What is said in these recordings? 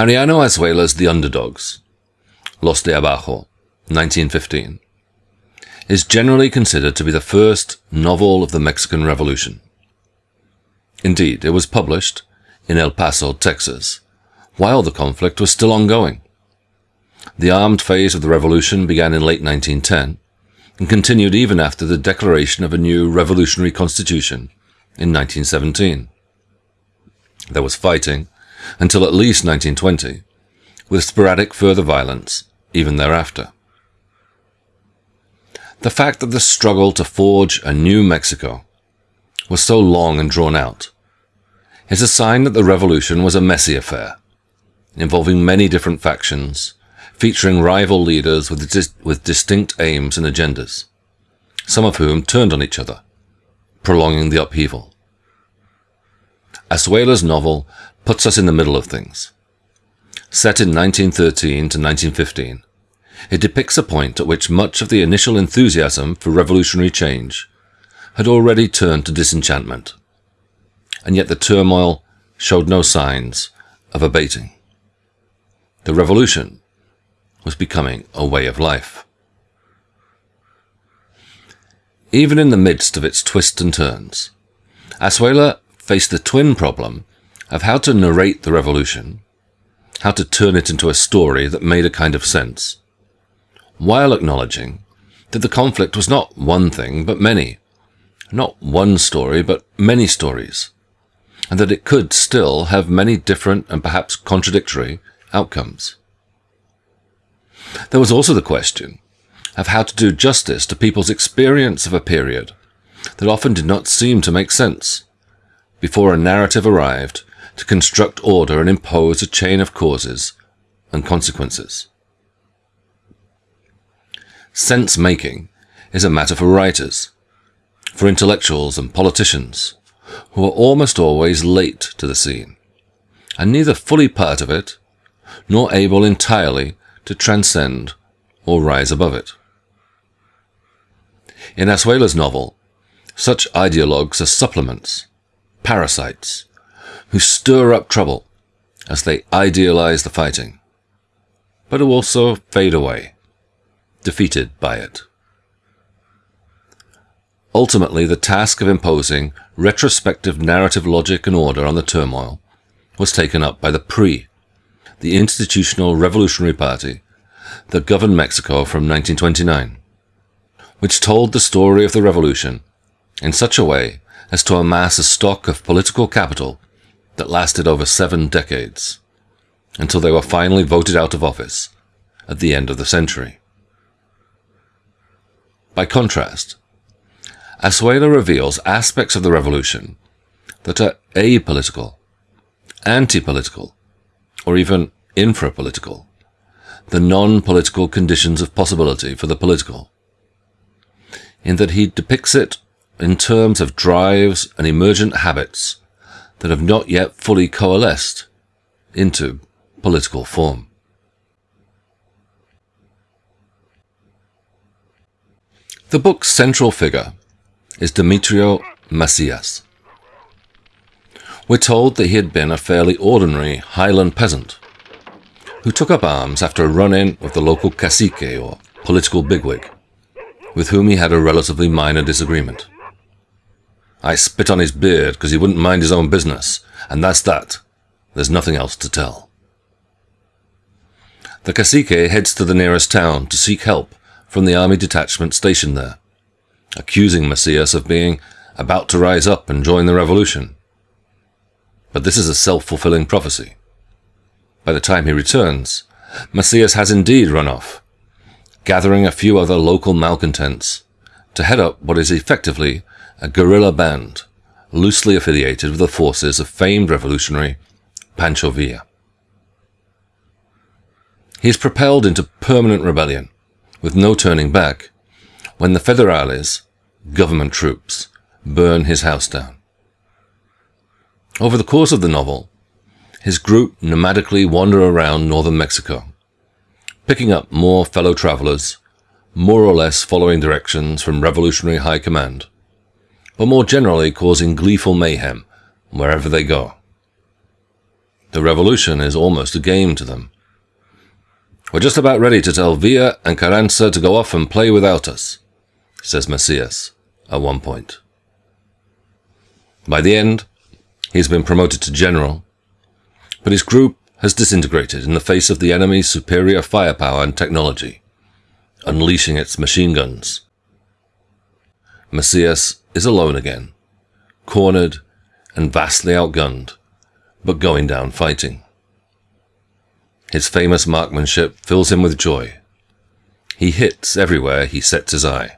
Mariano Azuela's The Underdogs, Los de Abajo, 1915, is generally considered to be the first novel of the Mexican Revolution. Indeed, it was published in El Paso, Texas, while the conflict was still ongoing. The armed phase of the revolution began in late 1910 and continued even after the declaration of a new revolutionary constitution in 1917. There was fighting until at least 1920, with sporadic further violence even thereafter. The fact that the struggle to forge a new Mexico was so long and drawn out is a sign that the revolution was a messy affair, involving many different factions, featuring rival leaders with, dis with distinct aims and agendas, some of whom turned on each other, prolonging the upheaval. Azuela's novel puts us in the middle of things. Set in 1913 to 1915, it depicts a point at which much of the initial enthusiasm for revolutionary change had already turned to disenchantment, and yet the turmoil showed no signs of abating. The revolution was becoming a way of life. Even in the midst of its twists and turns, Azuela faced the twin problem of how to narrate the revolution, how to turn it into a story that made a kind of sense, while acknowledging that the conflict was not one thing, but many, not one story, but many stories, and that it could still have many different and perhaps contradictory outcomes. There was also the question of how to do justice to people's experience of a period that often did not seem to make sense before a narrative arrived to construct order and impose a chain of causes and consequences. Sense making is a matter for writers, for intellectuals and politicians, who are almost always late to the scene, and neither fully part of it, nor able entirely to transcend or rise above it. In Azuela's novel, such ideologues are supplements, parasites, who stir up trouble as they idealize the fighting, but who also fade away, defeated by it. Ultimately, the task of imposing retrospective narrative logic and order on the turmoil was taken up by the PRI, the Institutional Revolutionary Party that governed Mexico from 1929, which told the story of the revolution in such a way as to amass a stock of political capital that lasted over seven decades, until they were finally voted out of office at the end of the century. By contrast, Azuela reveals aspects of the revolution that are apolitical, anti-political, or even infra-political, the non-political conditions of possibility for the political, in that he depicts it in terms of drives and emergent habits that have not yet fully coalesced into political form. The book's central figure is Demetrio Macias. We're told that he had been a fairly ordinary highland peasant who took up arms after a run-in with the local cacique or political bigwig, with whom he had a relatively minor disagreement. I spit on his beard because he wouldn't mind his own business, and that's that. There's nothing else to tell. The cacique heads to the nearest town to seek help from the army detachment stationed there accusing Macias of being about to rise up and join the revolution. But this is a self-fulfilling prophecy. By the time he returns, Macias has indeed run off, gathering a few other local malcontents to head up what is effectively a guerrilla band, loosely affiliated with the forces of famed revolutionary Pancho Villa. He is propelled into permanent rebellion, with no turning back, when the federales, government troops, burn his house down. Over the course of the novel, his group nomadically wander around northern Mexico, picking up more fellow travelers, more or less following directions from revolutionary high command, but more generally causing gleeful mayhem wherever they go. The revolution is almost a game to them. We're just about ready to tell Villa and Carranza to go off and play without us, says Macias at one point. By the end, he's been promoted to general, but his group has disintegrated in the face of the enemy's superior firepower and technology, unleashing its machine guns. Macias is alone again, cornered and vastly outgunned, but going down fighting. His famous marksmanship fills him with joy. He hits everywhere he sets his eye.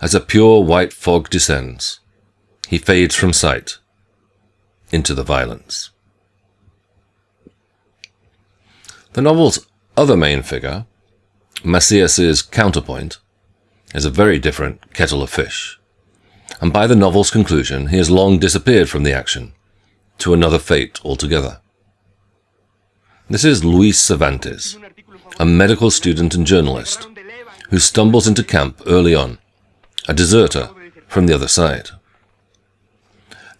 As a pure white fog descends, he fades from sight into the violence. The novel's other main figure, Macias's counterpoint, is a very different kettle of fish, and by the novel's conclusion he has long disappeared from the action, to another fate altogether. This is Luis Cervantes, a medical student and journalist, who stumbles into camp early on a deserter from the other side.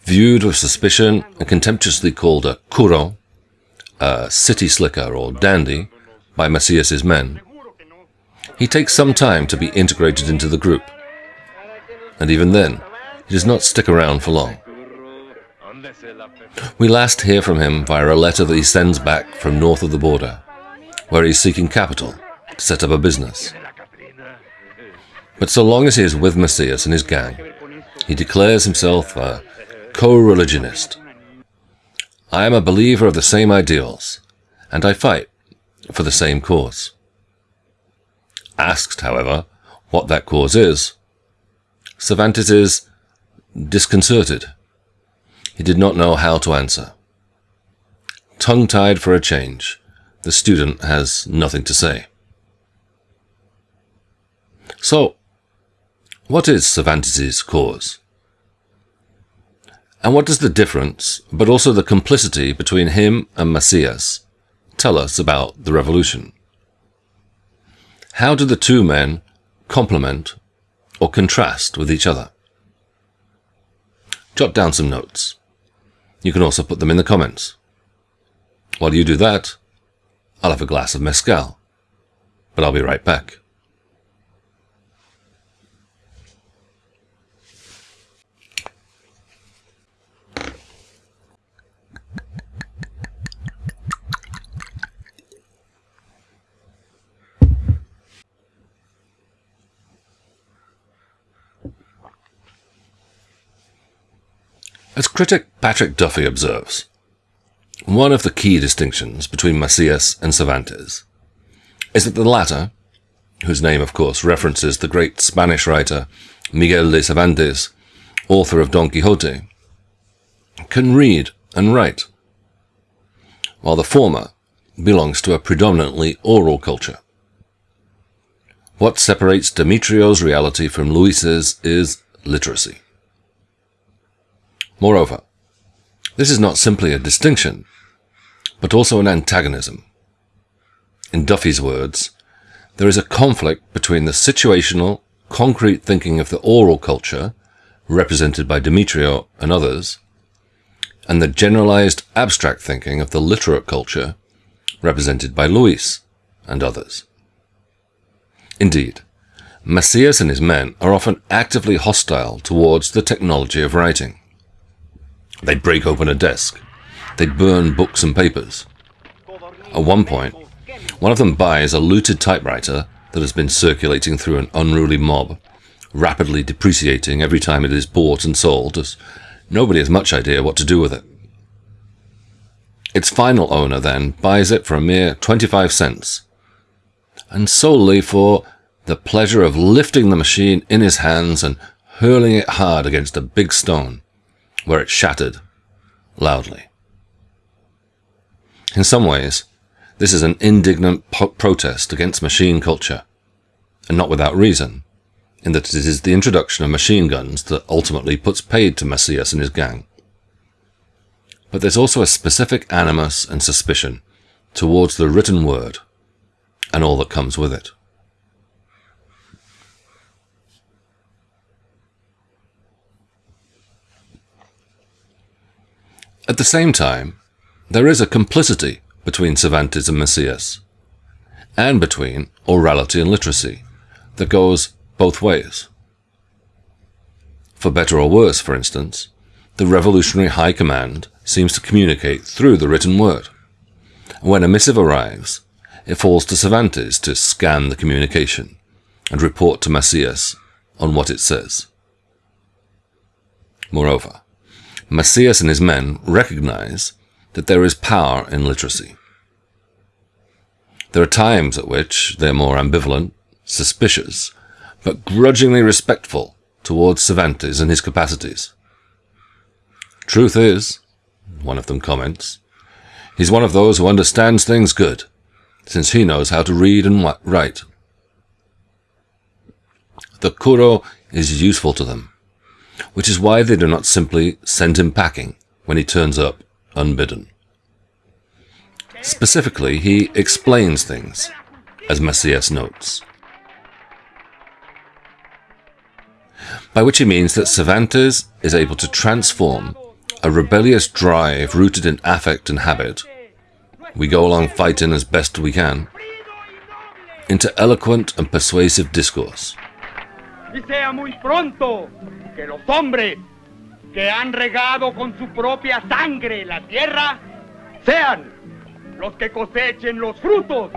Viewed with suspicion and contemptuously called a curro, a city slicker or dandy, by Macias's men, he takes some time to be integrated into the group. And even then, he does not stick around for long. We last hear from him via a letter that he sends back from north of the border, where he is seeking capital to set up a business. But so long as he is with Macias and his gang, he declares himself a co-religionist. I am a believer of the same ideals, and I fight for the same cause. Asked, however, what that cause is, Cervantes is disconcerted. He did not know how to answer. Tongue-tied for a change, the student has nothing to say. So, what is Cervantes' cause? And what does the difference, but also the complicity between him and Macias, tell us about the revolution? How do the two men complement or contrast with each other? Jot down some notes. You can also put them in the comments. While you do that, I'll have a glass of mezcal, but I'll be right back. As critic Patrick Duffy observes, one of the key distinctions between Macias and Cervantes is that the latter, whose name of course references the great Spanish writer Miguel de Cervantes, author of Don Quixote, can read and write, while the former belongs to a predominantly oral culture. What separates Demetrio's reality from Luis's is literacy. Moreover, this is not simply a distinction, but also an antagonism. In Duffy's words, there is a conflict between the situational, concrete thinking of the oral culture, represented by Demetrio and others, and the generalized abstract thinking of the literate culture, represented by Luis and others. Indeed, Macias and his men are often actively hostile towards the technology of writing. They break open a desk. They burn books and papers. At one point, one of them buys a looted typewriter that has been circulating through an unruly mob, rapidly depreciating every time it is bought and sold, as nobody has much idea what to do with it. Its final owner then buys it for a mere 25 cents, and solely for the pleasure of lifting the machine in his hands and hurling it hard against a big stone where it shattered loudly. In some ways, this is an indignant protest against machine culture, and not without reason, in that it is the introduction of machine guns that ultimately puts paid to Macias and his gang. But there's also a specific animus and suspicion towards the written word and all that comes with it. At the same time, there is a complicity between Cervantes and Macias, and between orality and literacy, that goes both ways. For better or worse, for instance, the revolutionary high command seems to communicate through the written word. And when a missive arrives, it falls to Cervantes to scan the communication and report to Macias on what it says. Moreover, Macias and his men recognize that there is power in literacy. There are times at which they're more ambivalent, suspicious, but grudgingly respectful towards Cervantes and his capacities. Truth is, one of them comments, he's one of those who understands things good, since he knows how to read and write. The curro is useful to them, which is why they do not simply send him packing when he turns up unbidden. Specifically, he explains things, as Macias notes. By which he means that Cervantes is able to transform a rebellious drive rooted in affect and habit, we go along fighting as best we can, into eloquent and persuasive discourse. Y sea muy pronto que los hombres que han regado con su propia sangre la tierra sean los que cosechen los frutos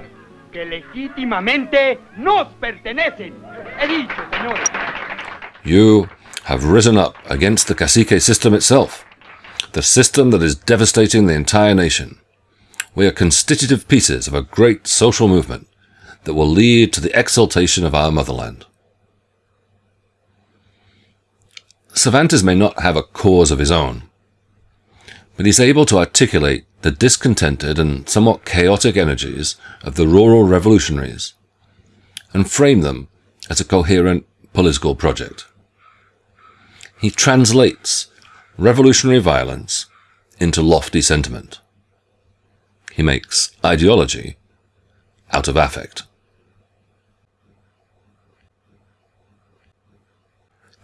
que legítimamente nos pertenecen. He dicho, señores. You have risen up against the cacique system itself, the system that is devastating the entire nation. We are constitutive pieces of a great social movement that will lead to the exaltation of our motherland. Cervantes may not have a cause of his own, but he's able to articulate the discontented and somewhat chaotic energies of the rural revolutionaries and frame them as a coherent political project. He translates revolutionary violence into lofty sentiment. He makes ideology out of affect.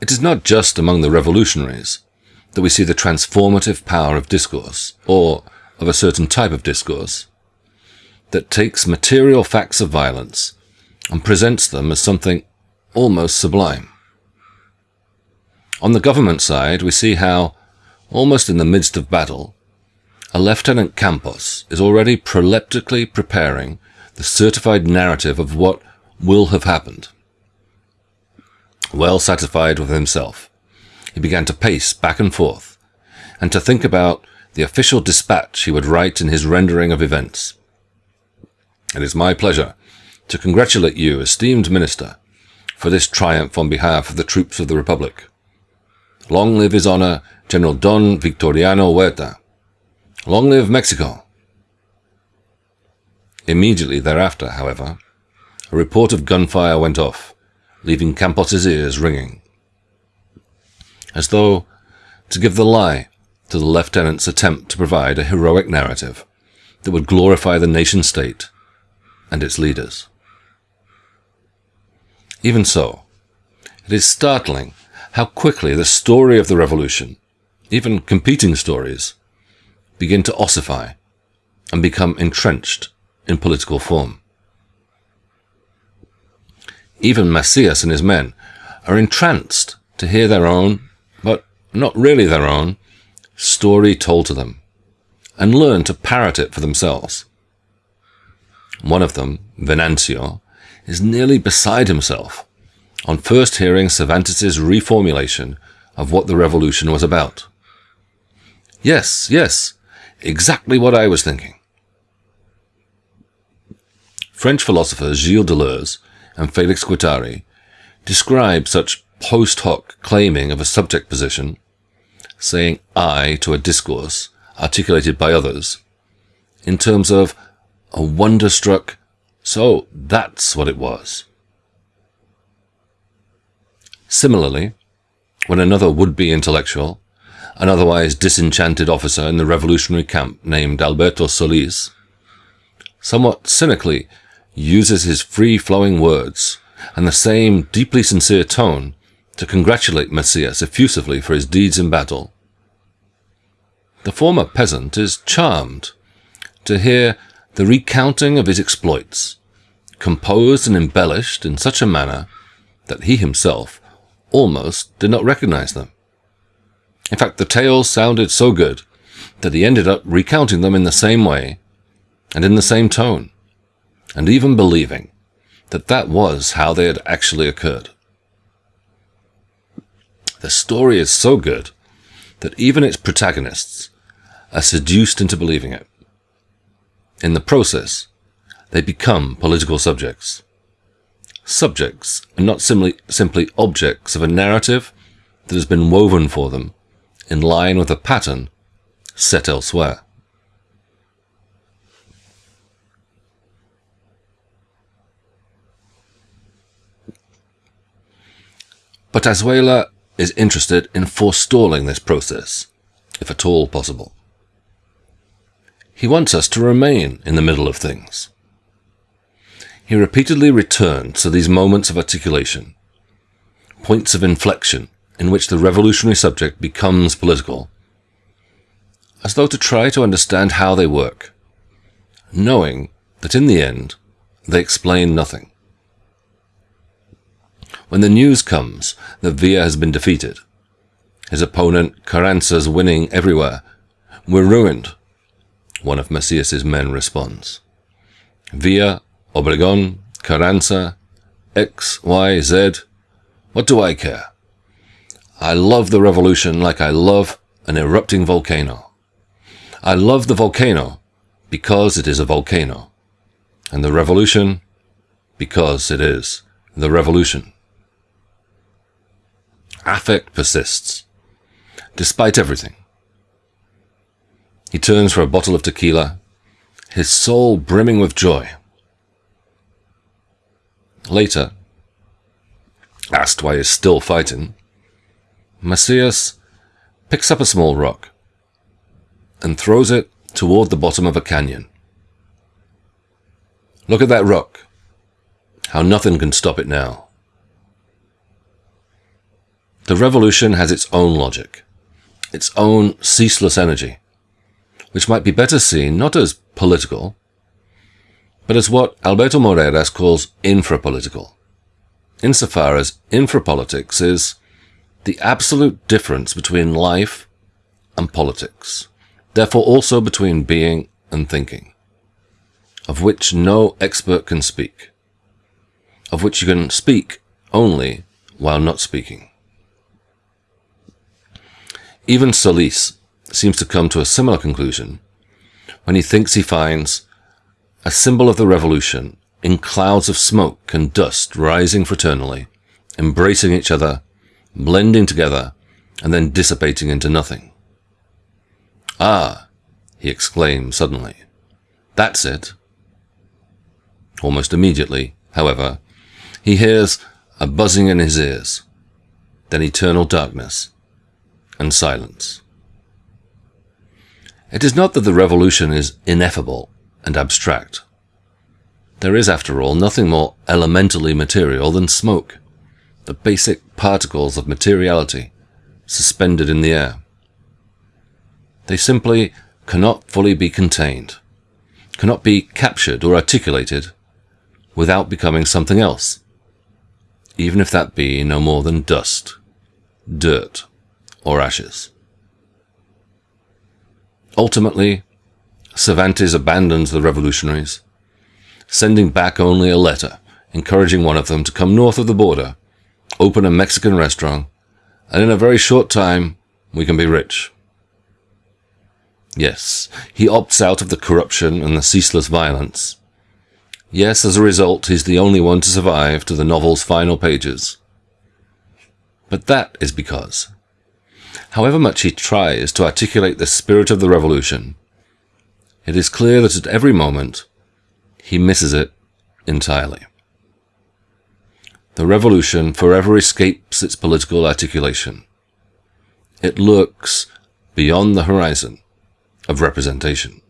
It is not just among the revolutionaries that we see the transformative power of discourse, or of a certain type of discourse, that takes material facts of violence and presents them as something almost sublime. On the government side, we see how, almost in the midst of battle, a Lieutenant Campos is already proleptically preparing the certified narrative of what will have happened. Well satisfied with himself, he began to pace back and forth, and to think about the official dispatch he would write in his rendering of events. It is my pleasure to congratulate you, esteemed Minister, for this triumph on behalf of the troops of the Republic. Long live His Honor, General Don Victoriano Huerta. Long live Mexico. Immediately thereafter, however, a report of gunfire went off, leaving Campos's ears ringing. As though to give the lie to the lieutenant's attempt to provide a heroic narrative that would glorify the nation state and its leaders. Even so, it is startling how quickly the story of the revolution, even competing stories, begin to ossify and become entrenched in political form. Even Macias and his men are entranced to hear their own, but not really their own, story told to them, and learn to parrot it for themselves. One of them, Venancio, is nearly beside himself on first hearing Cervantes' reformulation of what the revolution was about. Yes, yes, exactly what I was thinking. French philosopher Gilles Deleuze and Felix Guattari describe such post hoc claiming of a subject position saying I to a discourse articulated by others in terms of a wonder-struck, so that's what it was. Similarly, when another would-be intellectual, an otherwise disenchanted officer in the revolutionary camp named Alberto Solis, somewhat cynically uses his free-flowing words and the same deeply sincere tone to congratulate Macias effusively for his deeds in battle. the former peasant is charmed to hear the recounting of his exploits, composed and embellished in such a manner that he himself almost did not recognize them. In fact, the tales sounded so good that he ended up recounting them in the same way and in the same tone, and even believing that that was how they had actually occurred. The story is so good that even its protagonists are seduced into believing it. In the process, they become political subjects. Subjects and not simply, simply objects of a narrative that has been woven for them in line with a pattern set elsewhere. But Azuela is interested in forestalling this process, if at all possible. He wants us to remain in the middle of things. He repeatedly returns to these moments of articulation, points of inflection in which the revolutionary subject becomes political, as though to try to understand how they work, knowing that in the end they explain nothing. When the news comes that Villa has been defeated, his opponent Carranza's winning everywhere, we're ruined, one of Macias's men responds. Villa, Obregon, Carranza, X, Y, Z, what do I care? I love the revolution like I love an erupting volcano. I love the volcano because it is a volcano, and the revolution because it is the revolution. Affect persists, despite everything. He turns for a bottle of tequila, his soul brimming with joy. Later, asked why he's still fighting, Macias picks up a small rock and throws it toward the bottom of a canyon. Look at that rock. How nothing can stop it now. The revolution has its own logic, its own ceaseless energy which might be better seen not as political, but as what Alberto Moreiras calls infrapolitical, insofar as infrapolitics is the absolute difference between life and politics, therefore also between being and thinking, of which no expert can speak, of which you can speak only while not speaking. Even Solis, seems to come to a similar conclusion when he thinks he finds a symbol of the revolution in clouds of smoke and dust rising fraternally, embracing each other, blending together, and then dissipating into nothing. Ah, he exclaims suddenly. That's it. Almost immediately, however, he hears a buzzing in his ears, then eternal darkness and silence. It is not that the revolution is ineffable and abstract. There is, after all, nothing more elementally material than smoke, the basic particles of materiality suspended in the air. They simply cannot fully be contained, cannot be captured or articulated without becoming something else, even if that be no more than dust, dirt, or ashes. Ultimately, Cervantes abandons the revolutionaries, sending back only a letter encouraging one of them to come north of the border, open a Mexican restaurant, and in a very short time we can be rich. Yes, he opts out of the corruption and the ceaseless violence. Yes, as a result, he's the only one to survive to the novel's final pages. But that is because However much he tries to articulate the spirit of the revolution, it is clear that at every moment he misses it entirely. The revolution forever escapes its political articulation. It lurks beyond the horizon of representation.